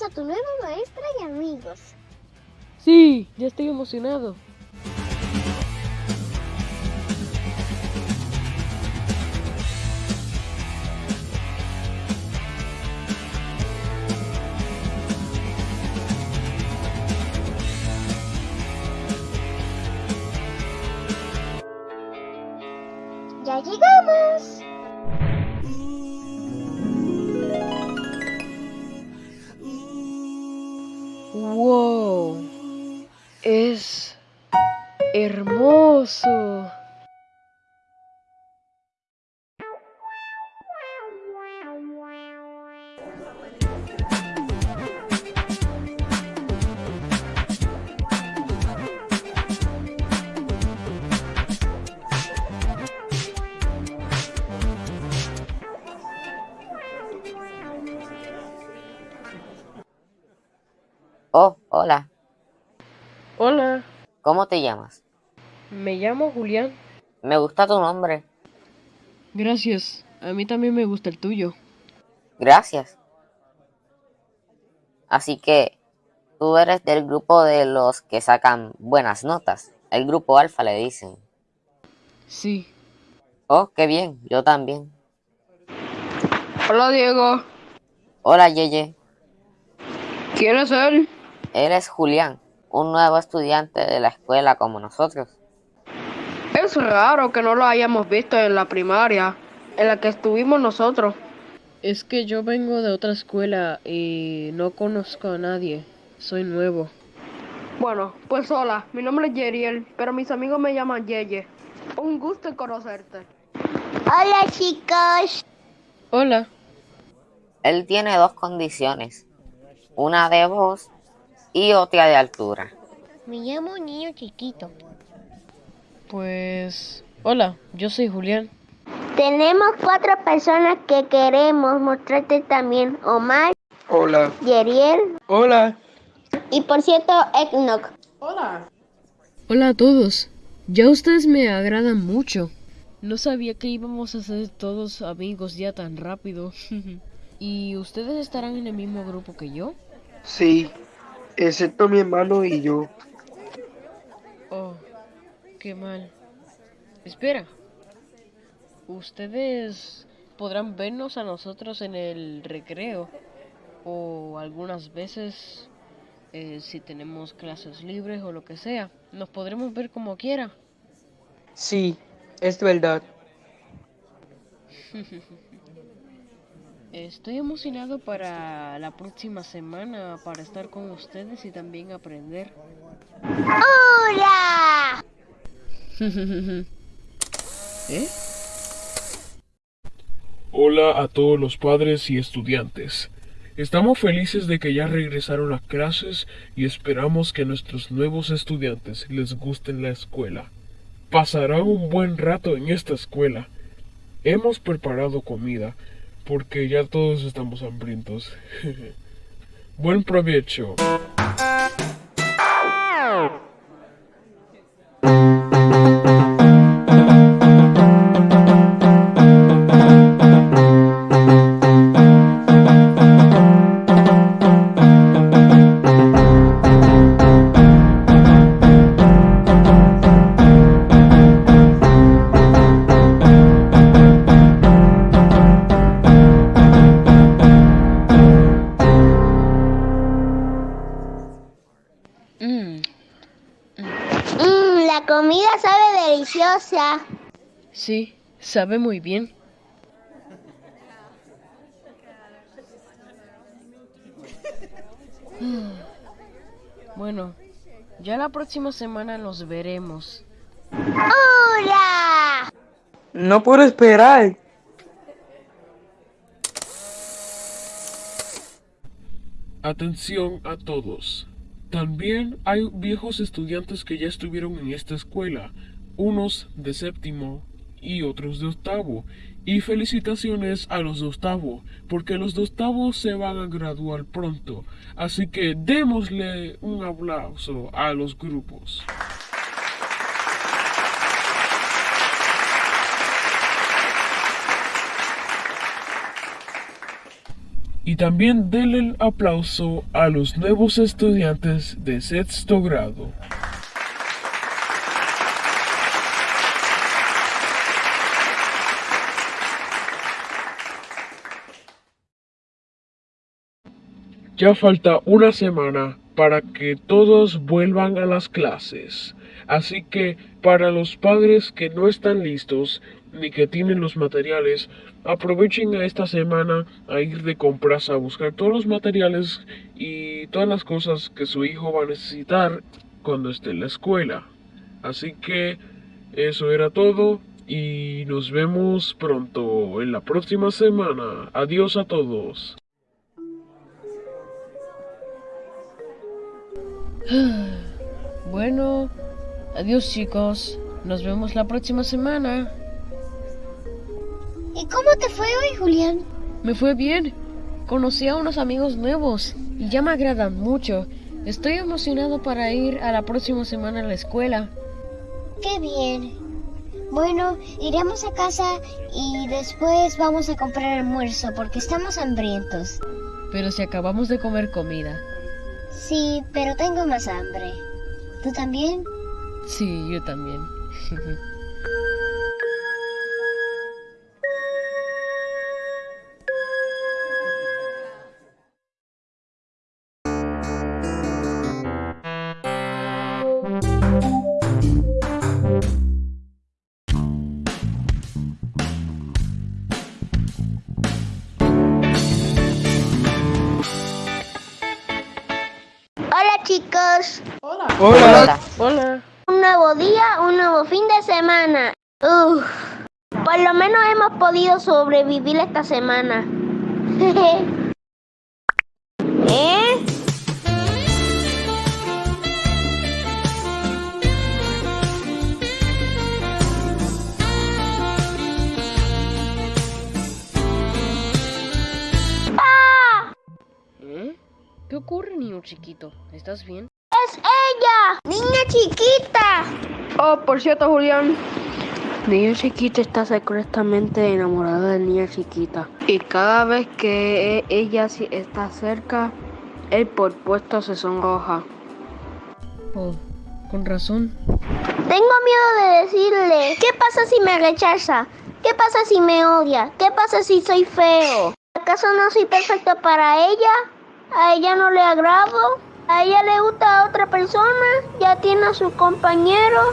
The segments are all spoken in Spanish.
a tu nueva maestra y amigos. Sí, ya estoy emocionado. Es hermoso. Oh, hola. Hola, ¿Cómo te llamas? me llamo Julián. Me gusta tu nombre. Gracias. A mí también me gusta el tuyo. Gracias. Así que tú eres del grupo de los que sacan buenas notas. El grupo alfa le dicen. Sí. Oh, qué bien. Yo también. Hola, Diego. Hola, Yeye. ¿Quién es él? Él es Julián, un nuevo estudiante de la escuela como nosotros. Es raro que no lo hayamos visto en la primaria, en la que estuvimos nosotros. Es que yo vengo de otra escuela y no conozco a nadie. Soy nuevo. Bueno, pues hola, mi nombre es Yeriel, pero mis amigos me llaman Yeye. Un gusto en conocerte. Hola chicos. Hola. Él tiene dos condiciones, una de voz y otra de altura. Me llamo niño chiquito. Pues... Hola, yo soy Julián. Tenemos cuatro personas que queremos mostrarte también. Omar, Hola. Yeriel Hola. y por cierto, Eknok. Hola a todos. Ya ustedes me agradan mucho. No sabía que íbamos a ser todos amigos ya tan rápido. ¿Y ustedes estarán en el mismo grupo que yo? Sí, excepto mi hermano y yo. Oh, qué mal. Espera. Ustedes podrán vernos a nosotros en el recreo. O algunas veces, eh, si tenemos clases libres o lo que sea. Nos podremos ver como quiera. Sí, es verdad. Estoy emocionado para la próxima semana para estar con ustedes y también aprender. ¡Hola! ¿Eh? Hola a todos los padres y estudiantes. Estamos felices de que ya regresaron las clases y esperamos que a nuestros nuevos estudiantes les guste la escuela. Pasarán un buen rato en esta escuela. Hemos preparado comida porque ya todos estamos hambrientos. buen provecho. Deliciosa. sí, sabe muy bien. Mm, Bueno, ya la próxima semana nos veremos. ¡Hola! No puedo esperar. Atención a todos. También hay viejos estudiantes que ya estuvieron en esta escuela, unos de séptimo y otros de octavo. Y felicitaciones a los de octavo, porque los de octavo se van a graduar pronto. Así que démosle un aplauso a los grupos. Y también denle el aplauso a los nuevos estudiantes de sexto grado. Ya falta una semana para que todos vuelvan a las clases. Así que para los padres que no están listos ni que tienen los materiales, aprovechen esta semana a ir de compras a buscar todos los materiales y todas las cosas que su hijo va a necesitar cuando esté en la escuela. Así que eso era todo y nos vemos pronto en la próxima semana. Adiós a todos. Bueno, adiós chicos. Nos vemos la próxima semana. ¿Y cómo te fue hoy, Julián? Me fue bien. Conocí a unos amigos nuevos y ya me agradan mucho. Estoy emocionado para ir a la próxima semana a la escuela. Qué bien. Bueno, iremos a casa y después vamos a comprar almuerzo porque estamos hambrientos. Pero si acabamos de comer comida. Sí, pero tengo más hambre. ¿Tú también? Sí, yo también. chicos. Hola. Hola. Un nuevo día, un nuevo fin de semana. Uf. Por lo menos hemos podido sobrevivir esta semana. ¿Eh? Niño chiquito? ¿Estás bien? ¡Es ella! ¡Niña chiquita! Oh, por cierto, Julián. Niño chiquita está secretamente enamorada de niña chiquita. Y cada vez que ella está cerca, él por puesto se sonroja. Oh, con razón. Tengo miedo de decirle. ¿Qué pasa si me rechaza? ¿Qué pasa si me odia? ¿Qué pasa si soy feo? ¿Acaso no soy perfecto para ella? ¿A ella no le agrado? ¿A ella le gusta a otra persona? ¿Ya tiene a su compañero?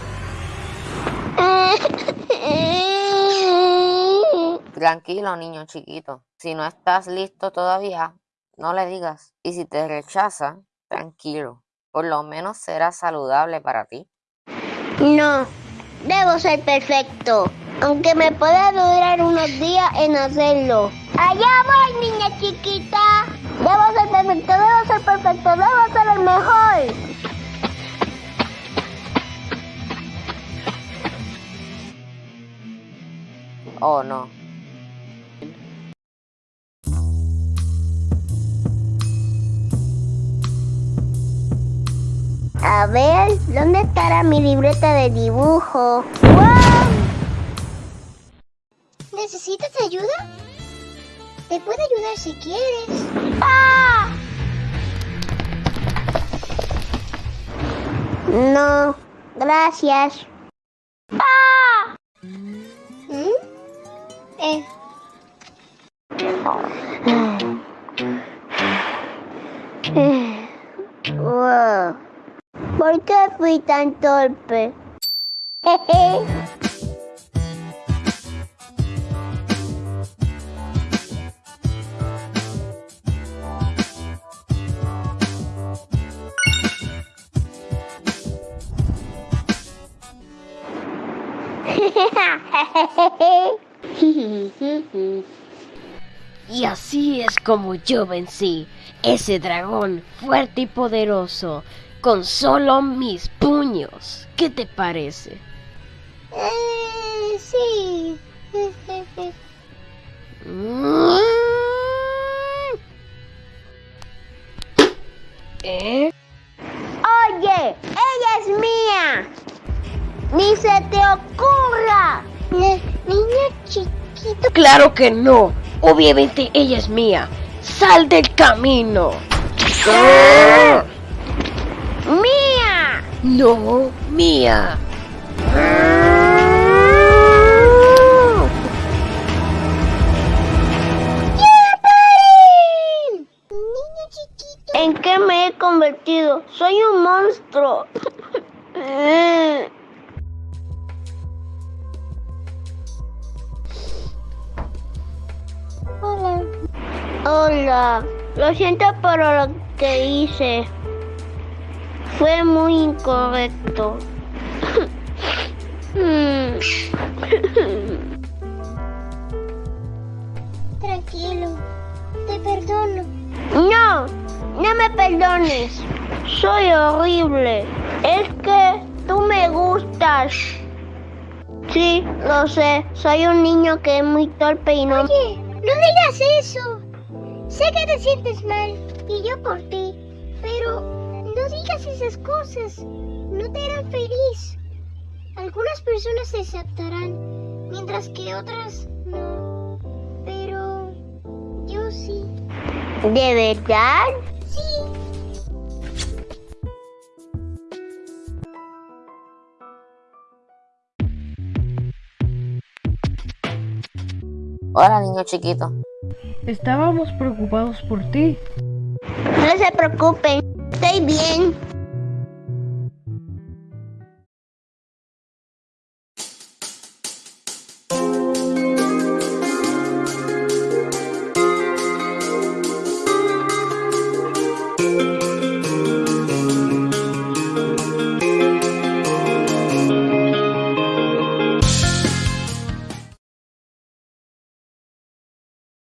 Tranquilo, niño chiquito. Si no estás listo todavía, no le digas. Y si te rechaza, tranquilo. Por lo menos será saludable para ti. No, debo ser perfecto. Aunque me pueda durar unos días en hacerlo. Allá voy, niña chiquita. Debo ser perfecto, debo ser perfecto, debo ser el mejor. Oh, no. A ver, ¿dónde estará mi libreta de dibujo? ¡Wow! ¿Necesitas ayuda? Te puedo ayudar si quieres. ¡Ah! No, gracias. ¡Ah! ¿Mm? Eh. Wow. ¿Por qué fui tan torpe? Jeje. Y así es como yo vencí ese dragón fuerte y poderoso con solo mis puños. ¿Qué te parece? Eh, sí. ¿Eh? Oye, ella es mía. Ni se te ocurra. Ni- niña chiquita. Claro que no. Obviamente ella es mía. ¡Sal del camino! ¡Mía! No, mía. ¿En qué me he convertido? Soy un monstruo. Hola, lo siento por lo que hice. Fue muy incorrecto. Tranquilo. Te perdono. No, no me perdones. Soy horrible. Es que tú me gustas. Sí, lo sé. Soy un niño que es muy torpe y no... Oye, no digas eso. Sé que te sientes mal y yo por ti. Pero no digas esas cosas. No te harán feliz. Algunas personas te aceptarán, mientras que otras no. Pero yo sí. ¿De verdad? Hola, niño chiquito. Estábamos preocupados por ti. No se preocupen. Estoy bien.